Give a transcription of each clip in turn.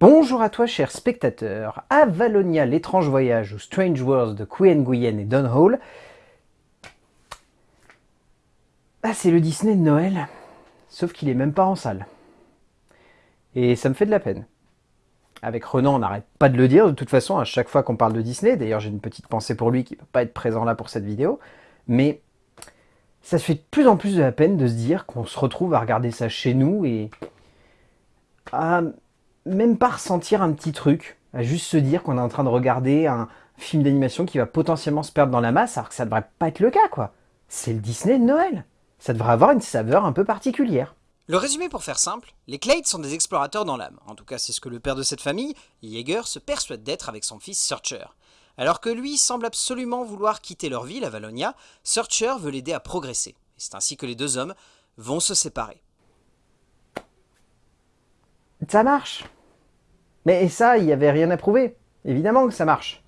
Bonjour à toi cher spectateur, Avalonia l'étrange voyage ou Strange Worlds de Queen Nguyen et Don Hall. Ah c'est le Disney de Noël, sauf qu'il est même pas en salle. Et ça me fait de la peine. Avec Renan, on n'arrête pas de le dire, de toute façon, à chaque fois qu'on parle de Disney, d'ailleurs j'ai une petite pensée pour lui qui ne peut pas être présent là pour cette vidéo, mais ça se fait de plus en plus de la peine de se dire qu'on se retrouve à regarder ça chez nous et même pas ressentir un petit truc, à juste se dire qu'on est en train de regarder un film d'animation qui va potentiellement se perdre dans la masse, alors que ça devrait pas être le cas, quoi. C'est le Disney de Noël. Ça devrait avoir une saveur un peu particulière. Le résumé pour faire simple, les Clades sont des explorateurs dans l'âme. En tout cas, c'est ce que le père de cette famille, Jaeger, se persuade d'être avec son fils Searcher. Alors que lui semble absolument vouloir quitter leur ville à Valonia, Searcher veut l'aider à progresser. c'est ainsi que les deux hommes vont se séparer. Ça marche mais ça, il n'y avait rien à prouver. Évidemment que ça marche.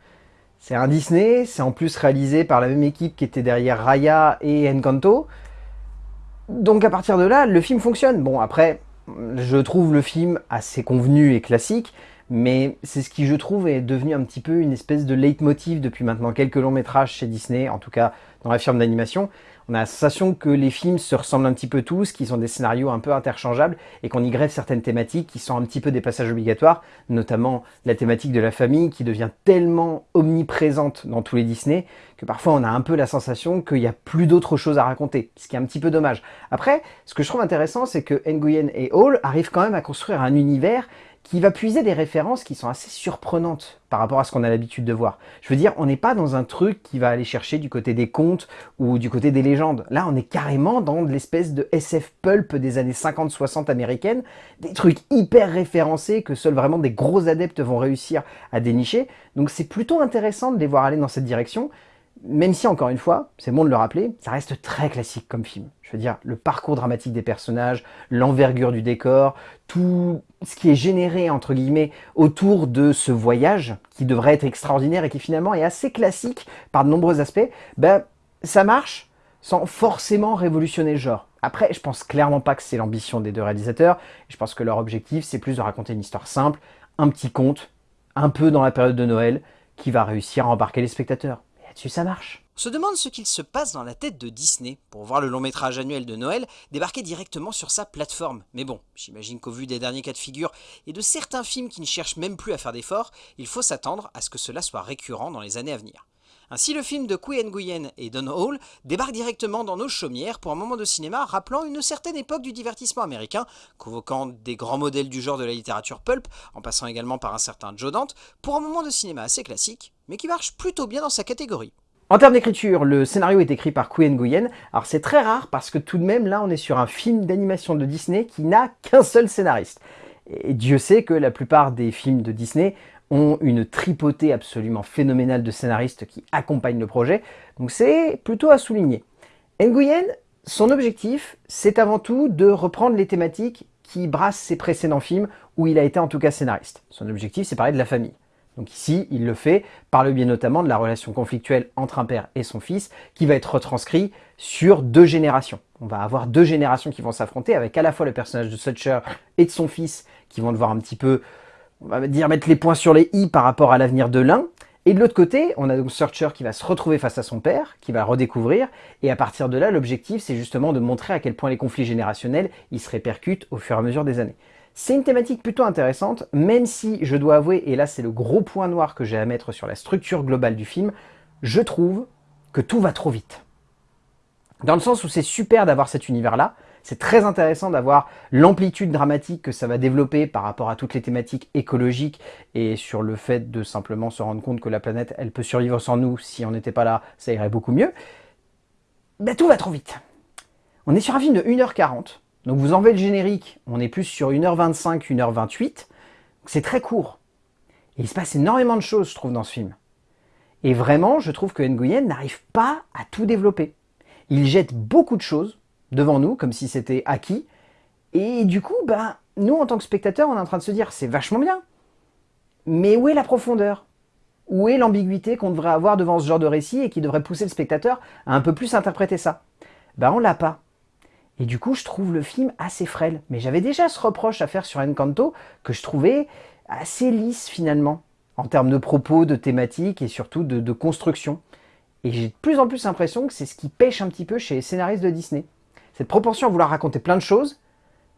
C'est un Disney, c'est en plus réalisé par la même équipe qui était derrière Raya et Encanto. Donc à partir de là, le film fonctionne. Bon, après, je trouve le film assez convenu et classique, mais c'est ce qui, je trouve, est devenu un petit peu une espèce de leitmotiv depuis maintenant quelques longs métrages chez Disney, en tout cas dans la firme d'animation. On a la sensation que les films se ressemblent un petit peu tous, qu'ils ont des scénarios un peu interchangeables et qu'on y grève certaines thématiques qui sont un petit peu des passages obligatoires, notamment la thématique de la famille qui devient tellement omniprésente dans tous les Disney que parfois on a un peu la sensation qu'il n'y a plus d'autre chose à raconter, ce qui est un petit peu dommage. Après, ce que je trouve intéressant, c'est que Nguyen et Hall arrivent quand même à construire un univers qui va puiser des références qui sont assez surprenantes par rapport à ce qu'on a l'habitude de voir. Je veux dire, on n'est pas dans un truc qui va aller chercher du côté des contes ou du côté des légendes. Là, on est carrément dans l'espèce de SF pulp des années 50-60 américaines, des trucs hyper référencés que seuls vraiment des gros adeptes vont réussir à dénicher. Donc c'est plutôt intéressant de les voir aller dans cette direction même si, encore une fois, c'est bon de le rappeler, ça reste très classique comme film. Je veux dire, le parcours dramatique des personnages, l'envergure du décor, tout ce qui est généré, entre guillemets, autour de ce voyage, qui devrait être extraordinaire et qui finalement est assez classique par de nombreux aspects, ben, ça marche sans forcément révolutionner le genre. Après, je pense clairement pas que c'est l'ambition des deux réalisateurs, je pense que leur objectif, c'est plus de raconter une histoire simple, un petit conte, un peu dans la période de Noël, qui va réussir à embarquer les spectateurs là-dessus ça marche. On se demande ce qu'il se passe dans la tête de Disney pour voir le long métrage annuel de Noël débarquer directement sur sa plateforme. Mais bon, j'imagine qu'au vu des derniers cas de figure et de certains films qui ne cherchent même plus à faire d'efforts, il faut s'attendre à ce que cela soit récurrent dans les années à venir. Ainsi, le film de Qui Nguyen et Don Hall débarque directement dans nos chaumières pour un moment de cinéma rappelant une certaine époque du divertissement américain, convoquant des grands modèles du genre de la littérature pulp, en passant également par un certain Joe Dante, pour un moment de cinéma assez classique, mais qui marche plutôt bien dans sa catégorie. En termes d'écriture, le scénario est écrit par Qui Nguyen. Alors c'est très rare parce que tout de même, là, on est sur un film d'animation de Disney qui n'a qu'un seul scénariste. Et Dieu sait que la plupart des films de Disney ont une tripotée absolument phénoménale de scénaristes qui accompagnent le projet, donc c'est plutôt à souligner. Nguyen, son objectif, c'est avant tout de reprendre les thématiques qui brassent ses précédents films où il a été en tout cas scénariste. Son objectif, c'est parler de la famille. Donc ici, il le fait par le biais notamment de la relation conflictuelle entre un père et son fils, qui va être retranscrit sur deux générations. On va avoir deux générations qui vont s'affronter, avec à la fois le personnage de Sutcher et de son fils, qui vont devoir un petit peu on va dire mettre les points sur les i par rapport à l'avenir de l'un. Et de l'autre côté, on a donc Searcher qui va se retrouver face à son père, qui va redécouvrir, et à partir de là, l'objectif, c'est justement de montrer à quel point les conflits générationnels, ils se répercutent au fur et à mesure des années. C'est une thématique plutôt intéressante, même si, je dois avouer, et là c'est le gros point noir que j'ai à mettre sur la structure globale du film, je trouve que tout va trop vite. Dans le sens où c'est super d'avoir cet univers-là, c'est très intéressant d'avoir l'amplitude dramatique que ça va développer par rapport à toutes les thématiques écologiques et sur le fait de simplement se rendre compte que la planète, elle peut survivre sans nous. Si on n'était pas là, ça irait beaucoup mieux. Ben, tout va trop vite. On est sur un film de 1h40. Donc vous enlevez le générique, on est plus sur 1h25, 1h28. C'est très court. Et il se passe énormément de choses, je trouve, dans ce film. Et vraiment, je trouve que Nguyen n'arrive pas à tout développer. Il jette beaucoup de choses, devant nous, comme si c'était acquis. Et du coup, ben, nous, en tant que spectateurs, on est en train de se dire, c'est vachement bien. Mais où est la profondeur? Où est l'ambiguïté qu'on devrait avoir devant ce genre de récit et qui devrait pousser le spectateur à un peu plus interpréter ça? Ben, on l'a pas. Et du coup, je trouve le film assez frêle. Mais j'avais déjà ce reproche à faire sur Encanto que je trouvais assez lisse finalement, en termes de propos, de thématiques et surtout de, construction. Et j'ai de plus en plus l'impression que c'est ce qui pêche un petit peu chez les scénaristes de Disney. Cette propension à vouloir raconter plein de choses,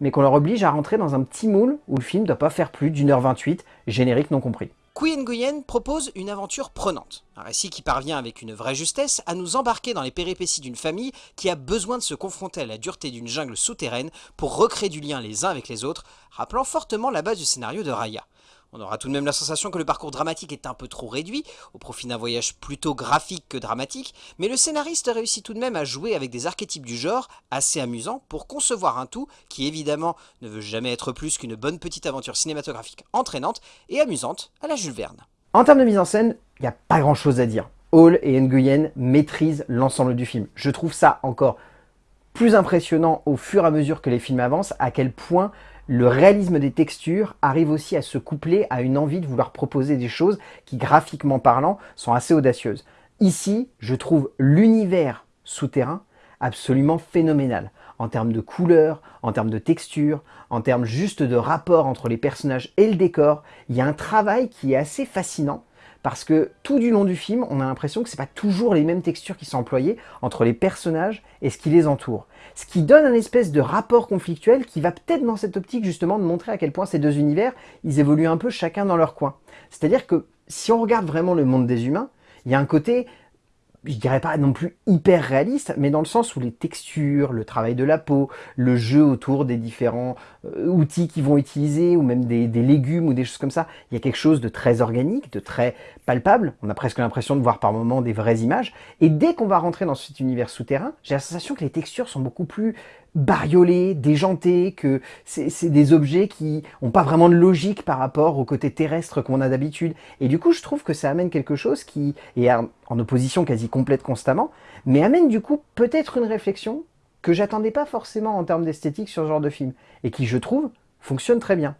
mais qu'on leur oblige à rentrer dans un petit moule où le film ne doit pas faire plus d'une heure 28, générique non compris. Qui Nguyen propose une aventure prenante, un récit qui parvient avec une vraie justesse à nous embarquer dans les péripéties d'une famille qui a besoin de se confronter à la dureté d'une jungle souterraine pour recréer du lien les uns avec les autres, rappelant fortement la base du scénario de Raya. On aura tout de même la sensation que le parcours dramatique est un peu trop réduit, au profit d'un voyage plutôt graphique que dramatique, mais le scénariste réussit tout de même à jouer avec des archétypes du genre assez amusants pour concevoir un tout qui évidemment ne veut jamais être plus qu'une bonne petite aventure cinématographique entraînante et amusante à la Jules Verne. En termes de mise en scène, il n'y a pas grand chose à dire. Hall et Nguyen maîtrisent l'ensemble du film. Je trouve ça encore plus impressionnant au fur et à mesure que les films avancent, à quel point le réalisme des textures arrive aussi à se coupler à une envie de vouloir proposer des choses qui, graphiquement parlant, sont assez audacieuses. Ici, je trouve l'univers souterrain absolument phénoménal en termes de couleurs, en termes de texture, en termes juste de rapport entre les personnages et le décor. Il y a un travail qui est assez fascinant parce que tout du long du film, on a l'impression que ce n'est pas toujours les mêmes textures qui sont employées entre les personnages et ce qui les entoure. Ce qui donne un espèce de rapport conflictuel qui va peut-être dans cette optique justement de montrer à quel point ces deux univers, ils évoluent un peu chacun dans leur coin. C'est-à-dire que si on regarde vraiment le monde des humains, il y a un côté je dirais pas non plus hyper réaliste, mais dans le sens où les textures, le travail de la peau, le jeu autour des différents euh, outils qu'ils vont utiliser, ou même des, légumes ou des choses comme ça, il y a quelque chose de très organique, de très palpable. On a presque l'impression de voir par moments des vraies images. Et dès qu'on va rentrer dans cet univers souterrain, j'ai la sensation que les textures sont beaucoup plus bariolés, déjantés, que c'est des objets qui n'ont pas vraiment de logique par rapport au côté terrestre qu'on a d'habitude. Et du coup, je trouve que ça amène quelque chose qui est en opposition quasi complète constamment, mais amène du coup peut-être une réflexion que j'attendais pas forcément en termes d'esthétique sur ce genre de film, et qui, je trouve, fonctionne très bien.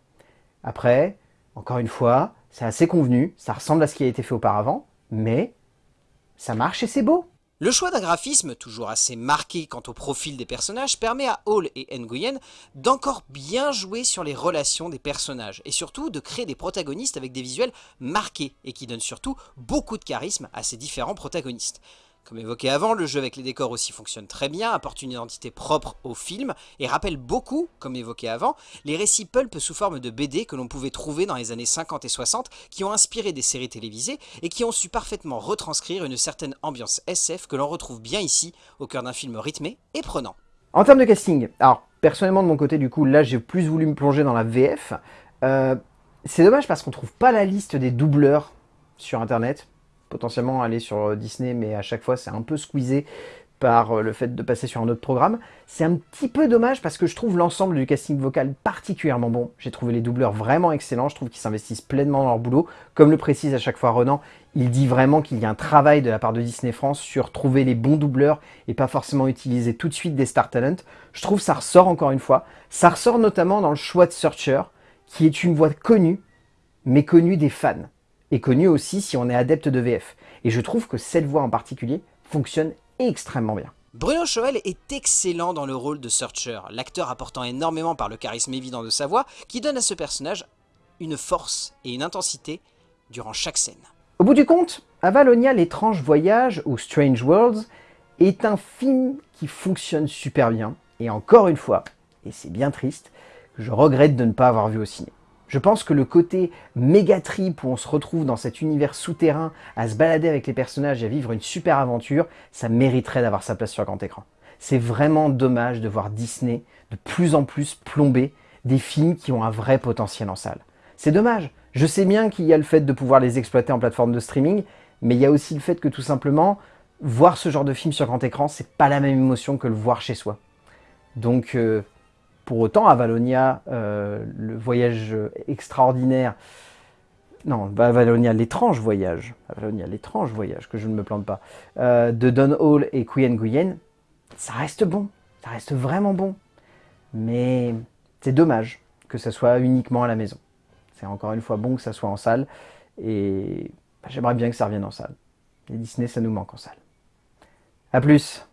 Après, encore une fois, c'est assez convenu, ça ressemble à ce qui a été fait auparavant, mais ça marche et c'est beau. Le choix d'un graphisme, toujours assez marqué quant au profil des personnages, permet à Hall et Nguyen d'encore bien jouer sur les relations des personnages, et surtout de créer des protagonistes avec des visuels marqués, et qui donnent surtout beaucoup de charisme à ces différents protagonistes. Comme évoqué avant, le jeu avec les décors aussi fonctionne très bien, apporte une identité propre au film et rappelle beaucoup, comme évoqué avant, les récits pulp sous forme de BD que l'on pouvait trouver dans les années 50 et 60 qui ont inspiré des séries télévisées et qui ont su parfaitement retranscrire une certaine ambiance SF que l'on retrouve bien ici, au cœur d'un film rythmé et prenant. En termes de casting, alors personnellement de mon côté du coup, là j'ai plus voulu me plonger dans la VF. Euh, c'est dommage parce qu'on trouve pas la liste des doubleurs sur internet potentiellement aller sur Disney, mais à chaque fois c'est un peu squeezé par euh, le fait de passer sur un autre programme. C'est un petit peu dommage parce que je trouve l'ensemble du casting vocal particulièrement bon. J'ai trouvé les doubleurs vraiment excellents, je trouve qu'ils s'investissent pleinement dans leur boulot. Comme le précise à chaque fois Renan, il dit vraiment qu'il y a un travail de la part de Disney France sur trouver les bons doubleurs et pas forcément utiliser tout de suite des star talent. Je trouve ça ressort encore une fois. Ça ressort notamment dans le choix de Searcher, qui est une voix connue, mais connue des fans est connu aussi si on est adepte de VF. Et je trouve que cette voix en particulier fonctionne extrêmement bien. Bruno Choel est excellent dans le rôle de Searcher, l'acteur apportant énormément par le charisme évident de sa voix, qui donne à ce personnage une force et une intensité durant chaque scène. Au bout du compte, Avalonia l'étrange voyage ou Strange Worlds est un film qui fonctionne super bien, et encore une fois, et c'est bien triste, je regrette de ne pas avoir vu au ciné. Je pense que le côté méga trip où on se retrouve dans cet univers souterrain à se balader avec les personnages et à vivre une super aventure, ça mériterait d'avoir sa place sur grand écran. C'est vraiment dommage de voir Disney de plus en plus plomber des films qui ont un vrai potentiel en salle. C'est dommage. Je sais bien qu'il y a le fait de pouvoir les exploiter en plateforme de streaming, mais il y a aussi le fait que tout simplement, voir ce genre de film sur grand écran, c'est pas la même émotion que le voir chez soi. Donc, euh, pour autant, Avalonia, euh, le voyage extraordinaire, non, Avalonia, l'étrange voyage, Avalonia, l'étrange voyage, que je ne me plante pas, euh, de Don Hall et Quyen Nguyen, ça reste bon, ça reste vraiment bon. Mais c'est dommage que ça soit uniquement à la maison. C'est encore une fois bon que ça soit en salle, et bah, j'aimerais bien que ça revienne en salle. Et Disney, ça nous manque en salle. A plus